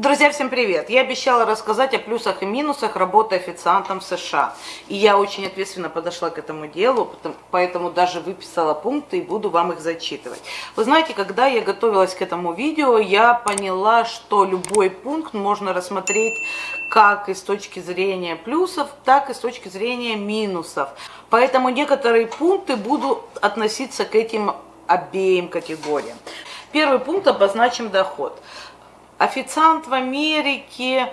Друзья, всем привет! Я обещала рассказать о плюсах и минусах работы официантом в США. И я очень ответственно подошла к этому делу, поэтому даже выписала пункты и буду вам их зачитывать. Вы знаете, когда я готовилась к этому видео, я поняла, что любой пункт можно рассмотреть как и с точки зрения плюсов, так и с точки зрения минусов. Поэтому некоторые пункты будут относиться к этим обеим категориям. Первый пункт обозначим доход. Официант в Америке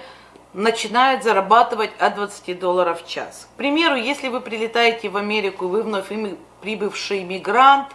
начинает зарабатывать от 20 долларов в час. К примеру, если вы прилетаете в Америку, вы вновь прибывший иммигрант,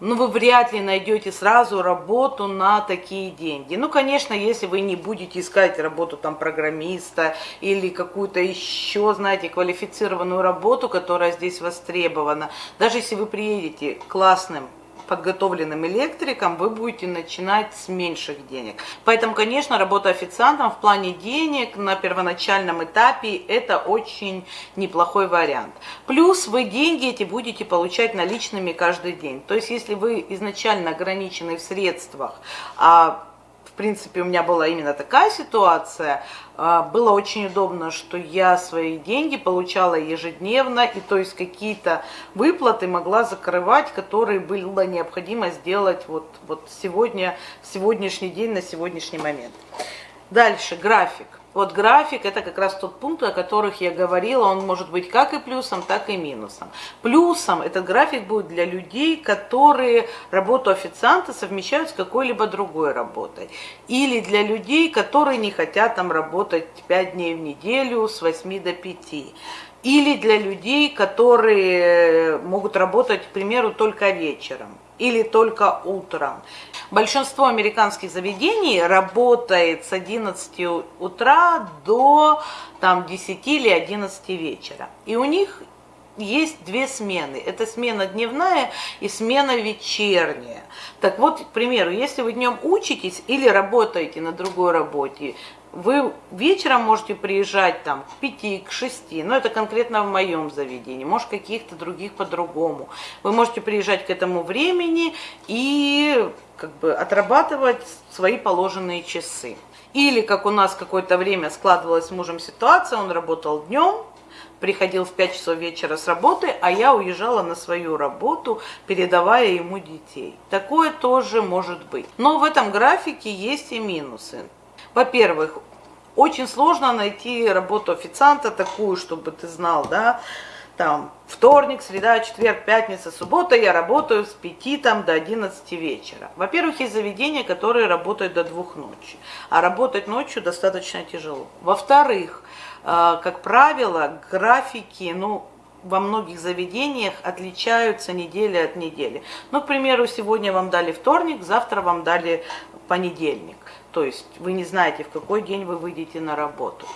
ну, вы вряд ли найдете сразу работу на такие деньги. Ну, конечно, если вы не будете искать работу там программиста или какую-то еще, знаете, квалифицированную работу, которая здесь востребована. Даже если вы приедете классным подготовленным электриком, вы будете начинать с меньших денег. Поэтому, конечно, работа официантом в плане денег на первоначальном этапе это очень неплохой вариант. Плюс вы деньги эти будете получать наличными каждый день. То есть, если вы изначально ограничены в средствах, а принципе, у меня была именно такая ситуация. А, было очень удобно, что я свои деньги получала ежедневно, и то есть какие-то выплаты могла закрывать, которые было необходимо сделать вот, вот сегодня, в сегодняшний день, на сегодняшний момент. Дальше, график. Вот график это как раз тот пункт, о которых я говорила, он может быть как и плюсом, так и минусом. Плюсом этот график будет для людей, которые работу официанта совмещают с какой-либо другой работой. Или для людей, которые не хотят там работать 5 дней в неделю с 8 до 5 или для людей, которые могут работать, к примеру, только вечером или только утром. Большинство американских заведений работает с 11 утра до там, 10 или 11 вечера. И у них есть две смены. Это смена дневная и смена вечерняя. Так вот, к примеру, если вы днем учитесь или работаете на другой работе, вы вечером можете приезжать там к 5, к 6, но это конкретно в моем заведении, может каких-то других по-другому. Вы можете приезжать к этому времени и как бы отрабатывать свои положенные часы. Или как у нас какое-то время складывалась с мужем ситуация, он работал днем, приходил в 5 часов вечера с работы, а я уезжала на свою работу, передавая ему детей. Такое тоже может быть. Но в этом графике есть и минусы. Во-первых, очень сложно найти работу официанта такую, чтобы ты знал, да, там вторник, среда, четверг, пятница, суббота я работаю с 5 там, до 11 вечера. Во-первых, есть заведения, которые работают до двух ночи, а работать ночью достаточно тяжело. Во-вторых, э, как правило, графики, ну, во многих заведениях отличаются неделя от недели. Ну, к примеру, сегодня вам дали вторник, завтра вам дали понедельник. То есть вы не знаете, в какой день вы выйдете на работу.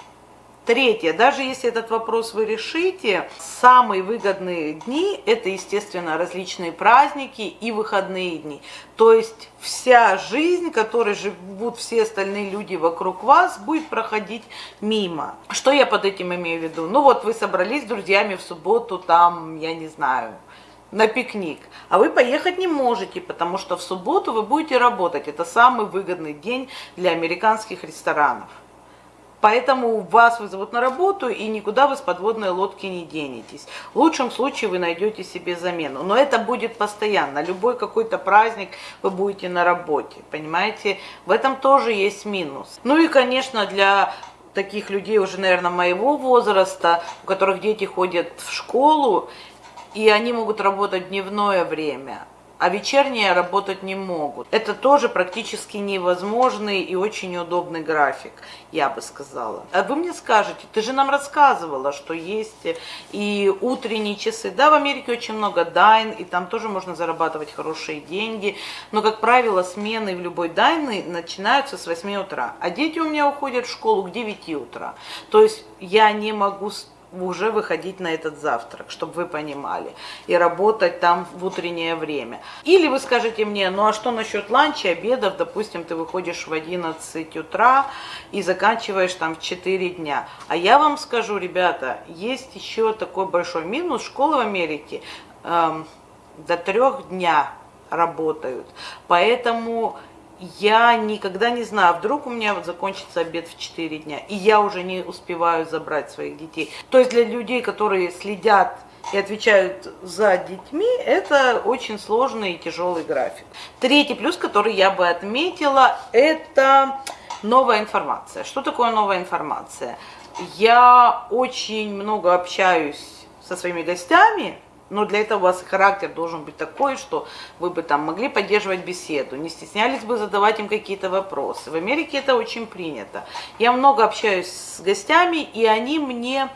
Третье, даже если этот вопрос вы решите, самые выгодные дни – это, естественно, различные праздники и выходные дни. То есть вся жизнь, которой живут все остальные люди вокруг вас, будет проходить мимо. Что я под этим имею в виду? Ну вот вы собрались с друзьями в субботу, там, я не знаю, на пикник, а вы поехать не можете, потому что в субботу вы будете работать. Это самый выгодный день для американских ресторанов. Поэтому вас вызовут на работу, и никуда вы с подводной лодки не денетесь. В лучшем случае вы найдете себе замену. Но это будет постоянно. Любой какой-то праздник вы будете на работе. Понимаете? В этом тоже есть минус. Ну и, конечно, для таких людей уже, наверное, моего возраста, у которых дети ходят в школу, и они могут работать дневное время, а вечерние работать не могут. Это тоже практически невозможный и очень удобный график, я бы сказала. А вы мне скажете, ты же нам рассказывала, что есть и утренние часы. Да, в Америке очень много дайн, и там тоже можно зарабатывать хорошие деньги, но, как правило, смены в любой дайны начинаются с 8 утра, а дети у меня уходят в школу к 9 утра. То есть я не могу уже выходить на этот завтрак, чтобы вы понимали, и работать там в утреннее время. Или вы скажете мне, ну а что насчет ланча, обедов, допустим, ты выходишь в 11 утра и заканчиваешь там в 4 дня. А я вам скажу, ребята, есть еще такой большой минус, школы в Америке эм, до трех дня работают, поэтому я никогда не знаю, вдруг у меня вот закончится обед в 4 дня, и я уже не успеваю забрать своих детей. То есть для людей, которые следят и отвечают за детьми, это очень сложный и тяжелый график. Третий плюс, который я бы отметила, это новая информация. Что такое новая информация? Я очень много общаюсь со своими гостями, но для этого у вас характер должен быть такой, что вы бы там могли поддерживать беседу, не стеснялись бы задавать им какие-то вопросы. В Америке это очень принято. Я много общаюсь с гостями, и они мне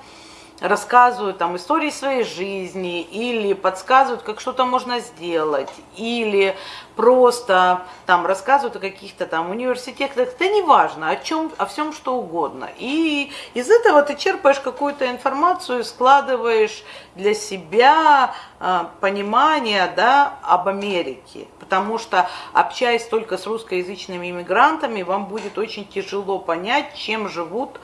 рассказывают там истории своей жизни или подсказывают, как что-то можно сделать, или просто там рассказывают о каких-то там университетах, это не важно, о чем, о всем что угодно. И из этого ты черпаешь какую-то информацию, складываешь для себя э, понимание да, об Америке. Потому что общаясь только с русскоязычными иммигрантами, вам будет очень тяжело понять, чем живут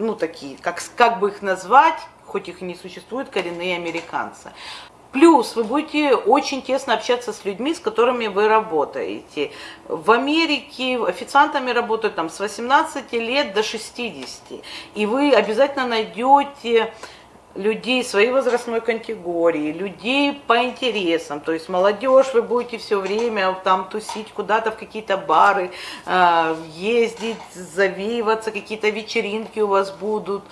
ну, такие, как, как бы их назвать, хоть их и не существует, коренные американцы. Плюс вы будете очень тесно общаться с людьми, с которыми вы работаете. В Америке официантами работают там с 18 лет до 60. И вы обязательно найдете людей своей возрастной категории, людей по интересам, то есть молодежь, вы будете все время там тусить куда-то в какие-то бары, э, ездить, завеиваться, какие-то вечеринки у вас будут,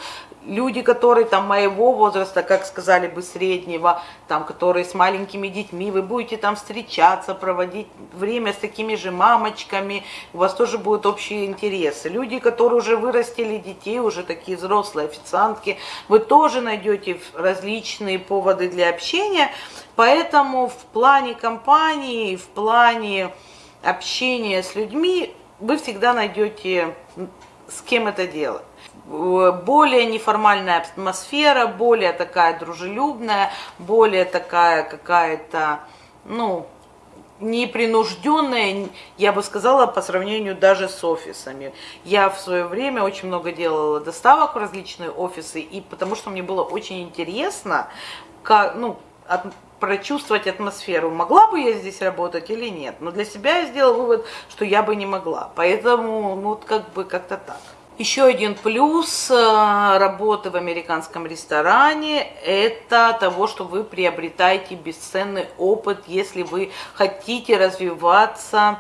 люди, которые там моего возраста, как сказали бы среднего, там, которые с маленькими детьми, вы будете там встречаться, проводить время с такими же мамочками, у вас тоже будут общие интересы. Люди, которые уже вырастили детей, уже такие взрослые официантки, вы тоже найдете различные поводы для общения, поэтому в плане компании, в плане общения с людьми вы всегда найдете с кем это делать более неформальная атмосфера, более такая дружелюбная, более такая какая-то, ну, непринужденная, я бы сказала, по сравнению даже с офисами. Я в свое время очень много делала доставок в различные офисы, и потому что мне было очень интересно, как, ну, от, прочувствовать атмосферу, могла бы я здесь работать или нет. Но для себя я сделала вывод, что я бы не могла. Поэтому, ну, вот как бы как-то так. Еще один плюс э, работы в американском ресторане – это того, что вы приобретаете бесценный опыт, если вы хотите развиваться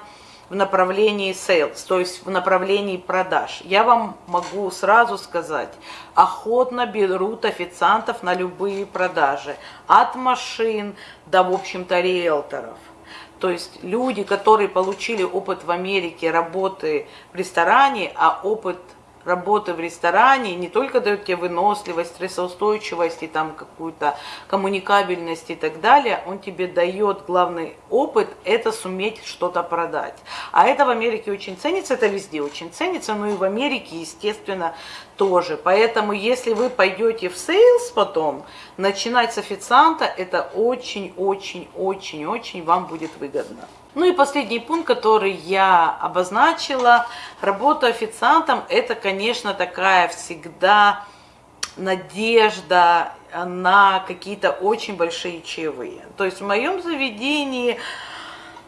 в направлении sales, то есть в направлении продаж. Я вам могу сразу сказать, охотно берут официантов на любые продажи, от машин до, в общем-то, риэлторов. То есть люди, которые получили опыт в Америке работы в ресторане, а опыт – работы в ресторане не только дает тебе выносливость, стрессоустойчивость и там какую-то коммуникабельность и так далее, он тебе дает главный опыт, это суметь что-то продать. А это в Америке очень ценится, это везде очень ценится, но и в Америке, естественно, тоже. Поэтому, если вы пойдете в sales потом, начинать с официанта, это очень-очень-очень-очень вам будет выгодно. Ну и последний пункт, который я обозначила, работа официантом, это, конечно, такая всегда надежда на какие-то очень большие чаевые. То есть в моем заведении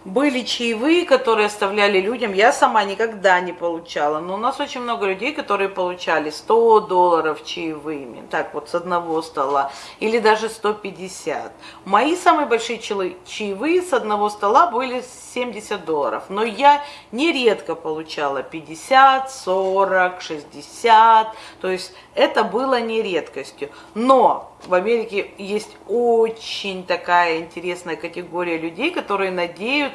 были чаевые, которые оставляли людям. Я сама никогда не получала, но у нас очень много людей, которые получали 100 долларов чаевыми, так вот с одного стола, или даже 150. Мои самые большие чаевые с одного стола были 70 долларов, но я нередко получала 50, 40, 60, то есть это было не редкостью. Но в Америке есть очень такая интересная категория людей, которые надеются,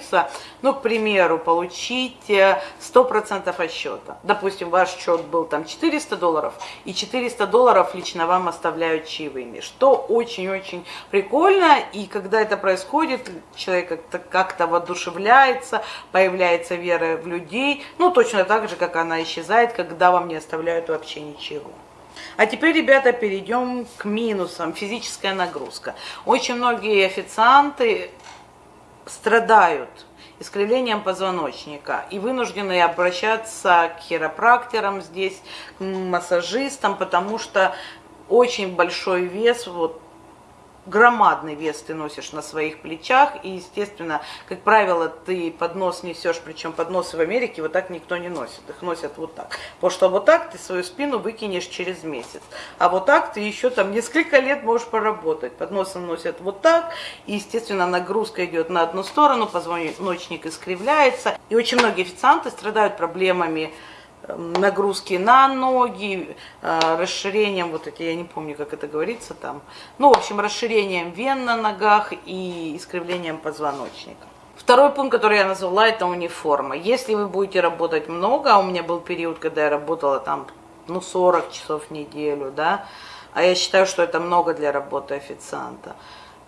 ну, к примеру, получить 100% э, от счета. Допустим, ваш счет был там 400 долларов, и 400 долларов лично вам оставляют чаевыми, что очень-очень прикольно, и когда это происходит, человек как-то как воодушевляется, появляется вера в людей, ну, точно так же, как она исчезает, когда вам не оставляют вообще ничего. А теперь, ребята, перейдем к минусам. Физическая нагрузка. Очень многие официанты страдают искривлением позвоночника и вынуждены обращаться к хиропракторам здесь, к массажистам, потому что очень большой вес вот громадный вес ты носишь на своих плечах, и, естественно, как правило, ты поднос несешь, причем подносы в Америке вот так никто не носит, их носят вот так. Потому что вот так ты свою спину выкинешь через месяц, а вот так ты еще там несколько лет можешь поработать. Подносы носят вот так, и, естественно, нагрузка идет на одну сторону, позвоночник искривляется, и очень многие официанты страдают проблемами нагрузки на ноги, э, расширением, вот эти, я не помню, как это говорится там, ну, в общем, расширением вен на ногах и искривлением позвоночника. Второй пункт, который я назвала, это униформа. Если вы будете работать много, а у меня был период, когда я работала там, ну, 40 часов в неделю, да, а я считаю, что это много для работы официанта,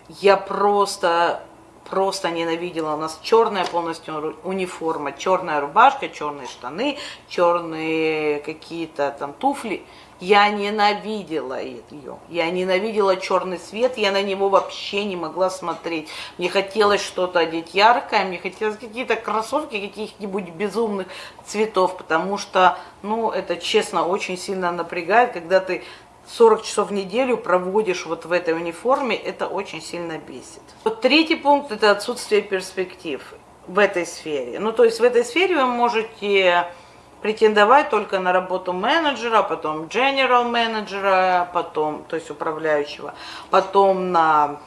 я просто просто ненавидела. У нас черная полностью униформа, черная рубашка, черные штаны, черные какие-то там туфли. Я ненавидела ее. Я ненавидела черный свет, я на него вообще не могла смотреть. Мне хотелось что-то одеть яркое, мне хотелось какие-то кроссовки каких-нибудь безумных цветов, потому что, ну, это честно очень сильно напрягает, когда ты 40 часов в неделю проводишь вот в этой униформе, это очень сильно бесит. Вот третий пункт – это отсутствие перспектив в этой сфере. Ну, то есть в этой сфере вы можете претендовать только на работу менеджера, потом general менеджера, потом, то есть управляющего, потом на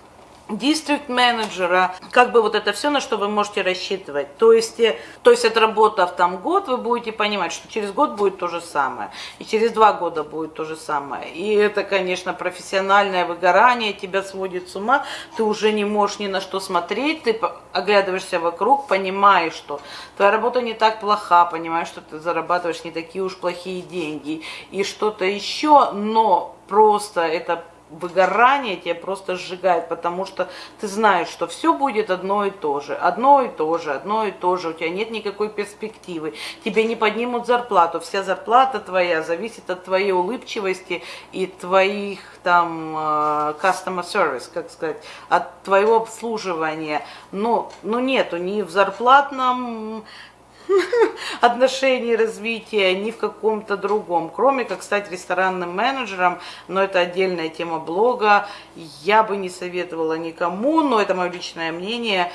дистрикт менеджера, как бы вот это все, на что вы можете рассчитывать. То есть, э, то есть отработав там год, вы будете понимать, что через год будет то же самое, и через два года будет то же самое. И это, конечно, профессиональное выгорание, тебя сводит с ума, ты уже не можешь ни на что смотреть, ты оглядываешься вокруг, понимаешь, что твоя работа не так плоха, понимаешь, что ты зарабатываешь не такие уж плохие деньги и что-то еще, но просто это выгорание тебя просто сжигает, потому что ты знаешь, что все будет одно и то же, одно и то же, одно и то же, у тебя нет никакой перспективы, тебе не поднимут зарплату, вся зарплата твоя зависит от твоей улыбчивости и твоих там э, customer service, как сказать, от твоего обслуживания, но, но нету ни в зарплатном отношений развития, ни в каком-то другом. Кроме как стать ресторанным менеджером, но это отдельная тема блога. Я бы не советовала никому, но это мое личное мнение.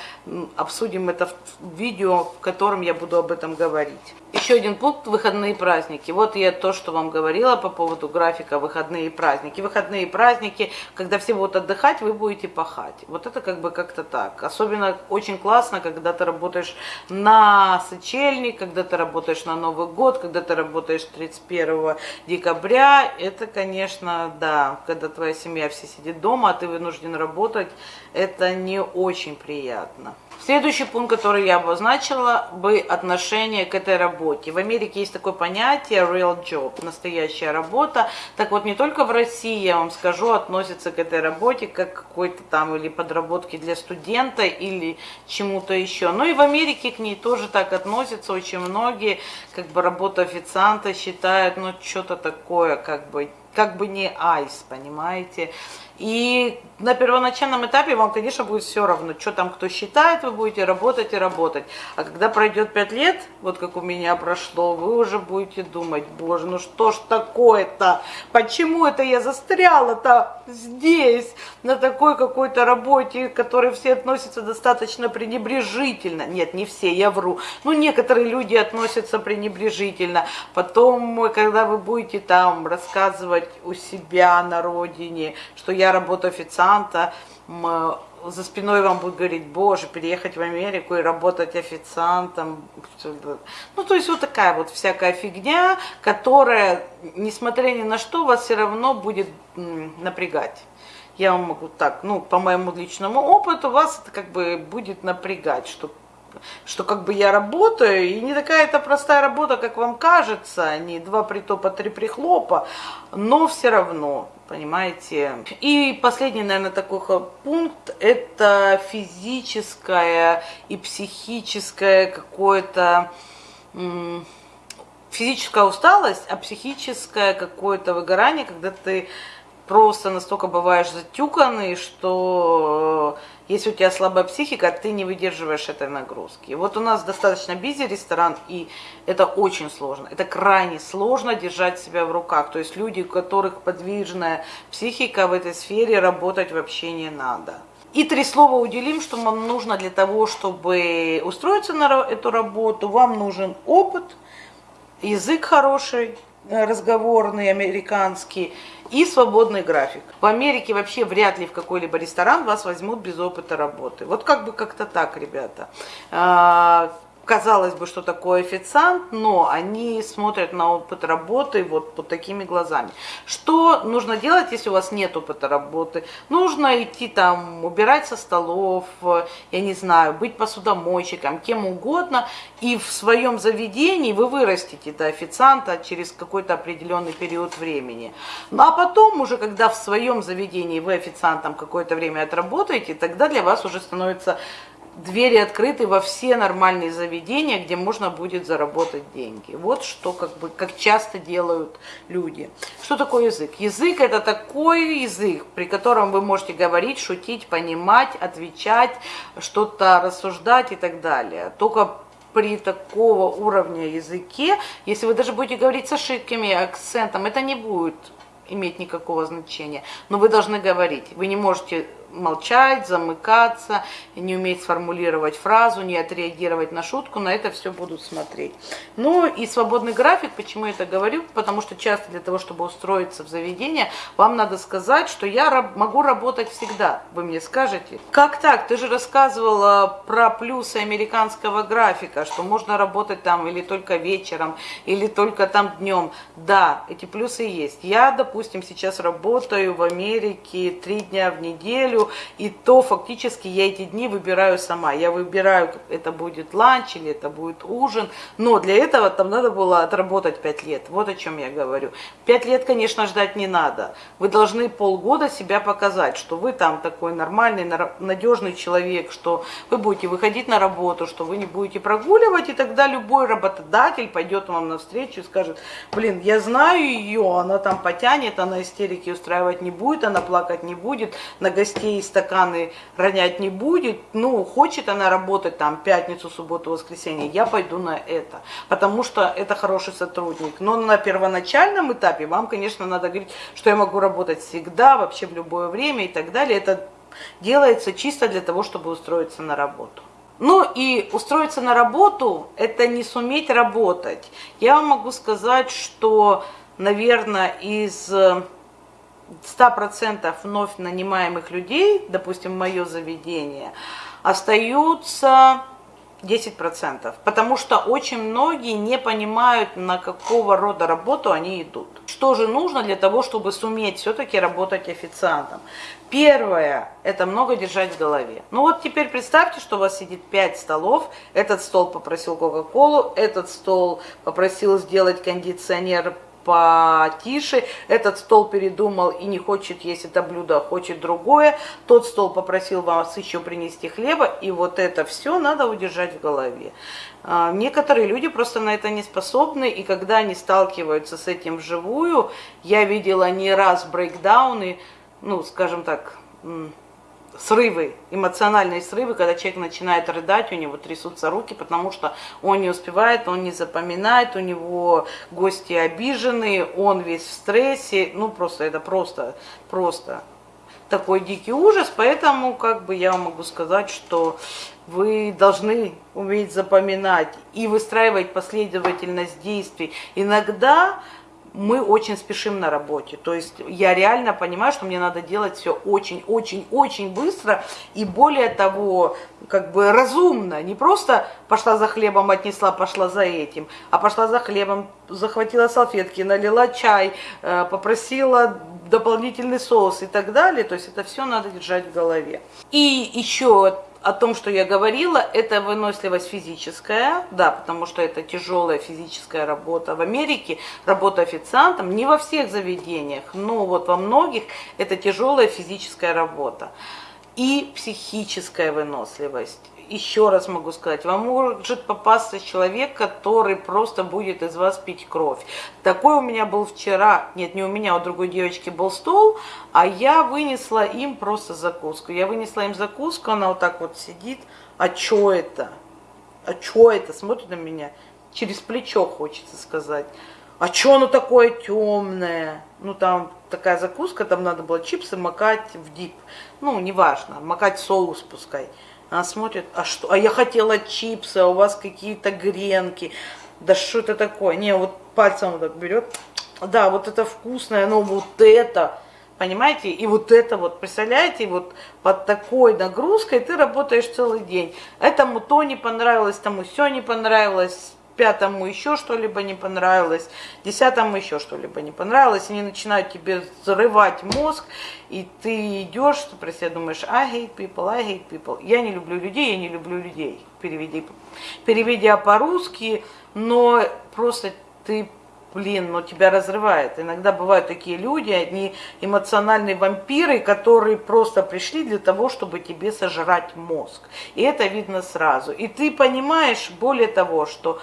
Обсудим это в видео, в котором я буду об этом говорить. Еще один пункт – выходные праздники. Вот я то, что вам говорила по поводу графика выходные праздники. Выходные праздники, когда все будут отдыхать, вы будете пахать. Вот это как бы как-то так. Особенно очень классно, когда ты работаешь на сочельник, когда ты работаешь на Новый год, когда ты работаешь 31 декабря. Это, конечно, да, когда твоя семья все сидит дома, а ты вынужден работать, это не очень приятно. Следующий пункт, который я обозначила, бы отношение к этой работе. В Америке есть такое понятие real job, настоящая работа. Так вот, не только в России, я вам скажу, относится к этой работе как какой-то там или подработки для студента или чему-то еще. Но и в Америке к ней тоже так относятся очень многие, как бы работа официанта считают, ну, что-то такое, как бы, как бы не айс, понимаете. И на первоначальном этапе вам, конечно, будет все равно, что там кто считает, вы будете работать и работать. А когда пройдет 5 лет, вот как у меня прошло, вы уже будете думать, боже, ну что ж такое-то? Почему это я застряла-то здесь, на такой какой-то работе, к которой все относятся достаточно пренебрежительно? Нет, не все, я вру. Ну, некоторые люди относятся пренебрежительно. Потом, когда вы будете там рассказывать у себя на родине, что я работаю официанта, за спиной вам будет говорить, боже, переехать в Америку и работать официантом. Ну, то есть вот такая вот всякая фигня, которая, несмотря ни на что, вас все равно будет напрягать. Я вам могу так, ну, по моему личному опыту, вас это как бы будет напрягать, что что как бы я работаю, и не такая это простая работа, как вам кажется, не два притопа, три прихлопа, но все равно, понимаете. И последний, наверное, такой пункт, это физическое и психическое какое-то физическая усталость, а психическое какое-то выгорание, когда ты просто настолько бываешь затюканный, что Если у тебя слабая психика, ты не выдерживаешь этой нагрузки. Вот у нас достаточно бизи ресторан, и это очень сложно. Это крайне сложно держать себя в руках. То есть люди, у которых подвижная психика в этой сфере, работать вообще не надо. И три слова уделим, что вам нужно для того, чтобы устроиться на эту работу. Вам нужен опыт, язык хороший, разговорный, американский, и свободный график. В Америке вообще вряд ли в какой-либо ресторан вас возьмут без опыта работы. Вот как бы как-то так, ребята. Казалось бы, что такое официант, но они смотрят на опыт работы вот под такими глазами. Что нужно делать, если у вас нет опыта работы? Нужно идти там, убирать со столов, я не знаю, быть посудомойщиком, кем угодно, и в своем заведении вы вырастите до официанта через какой-то определенный период времени. Ну а потом уже, когда в своем заведении вы официантом какое-то время отработаете, тогда для вас уже становится двери открыты во все нормальные заведения, где можно будет заработать деньги. Вот что как бы как часто делают люди. Что такое язык? Язык это такой язык, при котором вы можете говорить, шутить, понимать, отвечать, что-то рассуждать и так далее. Только при такого уровня языке, если вы даже будете говорить с ошибками, акцентом, это не будет иметь никакого значения. Но вы должны говорить. Вы не можете молчать, замыкаться, не уметь сформулировать фразу, не отреагировать на шутку, на это все будут смотреть. Ну и свободный график, почему я это говорю? Потому что часто для того, чтобы устроиться в заведение, вам надо сказать, что я раб могу работать всегда. Вы мне скажете, как так? Ты же рассказывала про плюсы американского графика, что можно работать там или только вечером, или только там днем. Да, эти плюсы есть. Я, допустим, сейчас работаю в Америке три дня в неделю, и то фактически я эти дни выбираю сама. Я выбираю, это будет ланч или это будет ужин, но для этого там надо было отработать 5 лет. Вот о чем я говорю. 5 лет, конечно, ждать не надо. Вы должны полгода себя показать, что вы там такой нормальный, надежный человек, что вы будете выходить на работу, что вы не будете прогуливать, и тогда любой работодатель пойдет вам навстречу и скажет, блин, я знаю ее, она там потянет, она истерики устраивать не будет, она плакать не будет, на гостей и стаканы ронять не будет, ну, хочет она работать там пятницу, субботу, воскресенье, я пойду на это, потому что это хороший сотрудник. Но на первоначальном этапе вам, конечно, надо говорить, что я могу работать всегда, вообще в любое время и так далее. Это делается чисто для того, чтобы устроиться на работу. Ну и устроиться на работу – это не суметь работать. Я вам могу сказать, что, наверное, из 100% вновь нанимаемых людей, допустим, мое заведение, остаются 10%, потому что очень многие не понимают, на какого рода работу они идут. Что же нужно для того, чтобы суметь все-таки работать официантом? Первое – это много держать в голове. Ну вот теперь представьте, что у вас сидит 5 столов, этот стол попросил Кока-Колу, этот стол попросил сделать кондиционер потише, этот стол передумал и не хочет есть это блюдо, а хочет другое, тот стол попросил вас еще принести хлеба, и вот это все надо удержать в голове. А, некоторые люди просто на это не способны, и когда они сталкиваются с этим вживую, я видела не раз брейкдауны, ну, скажем так, срывы, эмоциональные срывы, когда человек начинает рыдать, у него трясутся руки, потому что он не успевает, он не запоминает, у него гости обижены, он весь в стрессе, ну просто это просто, просто такой дикий ужас, поэтому как бы я могу сказать, что вы должны уметь запоминать и выстраивать последовательность действий. Иногда мы очень спешим на работе. То есть я реально понимаю, что мне надо делать все очень-очень-очень быстро и более того, как бы разумно. Не просто пошла за хлебом, отнесла, пошла за этим, а пошла за хлебом, захватила салфетки, налила чай, э, попросила дополнительный соус и так далее. То есть это все надо держать в голове. И еще о том, что я говорила, это выносливость физическая, да, потому что это тяжелая физическая работа. В Америке работа официантом, не во всех заведениях, но вот во многих это тяжелая физическая работа. И психическая выносливость. Еще раз могу сказать, вам может попасться человек, который просто будет из вас пить кровь. Такой у меня был вчера, нет, не у меня, у другой девочки был стол, а я вынесла им просто закуску. Я вынесла им закуску, она вот так вот сидит, а что это? А что это? Смотрит на меня, через плечо хочется сказать. А что оно такое темное? Ну, там такая закуска, там надо было чипсы макать в дип. Ну, неважно, макать соус пускай. Она смотрит, а что? А я хотела чипсы, а у вас какие-то гренки. Да что это такое? Не, вот пальцем вот так берет. Да, вот это вкусное, но вот это, понимаете? И вот это вот, представляете, вот под такой нагрузкой ты работаешь целый день. Этому то не понравилось, тому все не понравилось, пятому еще что-либо не понравилось, десятому еще что-либо не понравилось, они начинают тебе взрывать мозг, и ты идешь, ты про себя думаешь, I hate people, I hate people. Я не люблю людей, я не люблю людей, переведи, переведя по-русски, но просто ты блин, но тебя разрывает. Иногда бывают такие люди, они эмоциональные вампиры, которые просто пришли для того, чтобы тебе сожрать мозг. И это видно сразу. И ты понимаешь, более того, что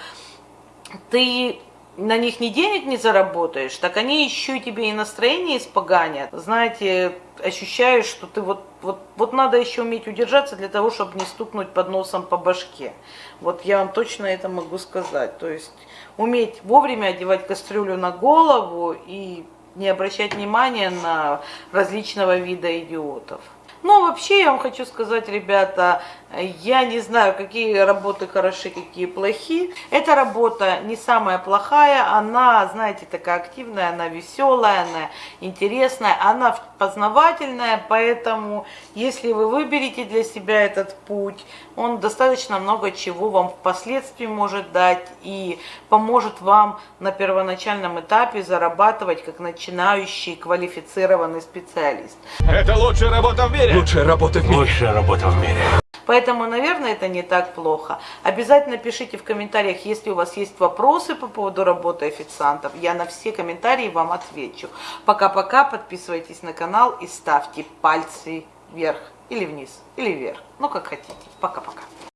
ты на них ни денег не заработаешь, так они еще тебе и настроение испоганят. Знаете, ощущаешь, что ты вот, вот, вот надо еще уметь удержаться для того, чтобы не стукнуть под носом по башке. Вот я вам точно это могу сказать. То есть уметь вовремя одевать кастрюлю на голову и не обращать внимания на различного вида идиотов. Но вообще я вам хочу сказать, ребята, я не знаю, какие работы хороши, какие плохи. Эта работа не самая плохая, она, знаете, такая активная, она веселая, она интересная, она познавательная, поэтому если вы выберете для себя этот путь, он достаточно много чего вам впоследствии может дать и поможет вам на первоначальном этапе зарабатывать как начинающий квалифицированный специалист. Это лучшая работа в мире. Лучшая работа в мире. Лучшая работа в мире. Поэтому, наверное, это не так плохо. Обязательно пишите в комментариях, если у вас есть вопросы по поводу работы официантов. Я на все комментарии вам отвечу. Пока-пока, подписывайтесь на канал и ставьте пальцы вверх или вниз, или вверх. Ну, как хотите. Пока-пока.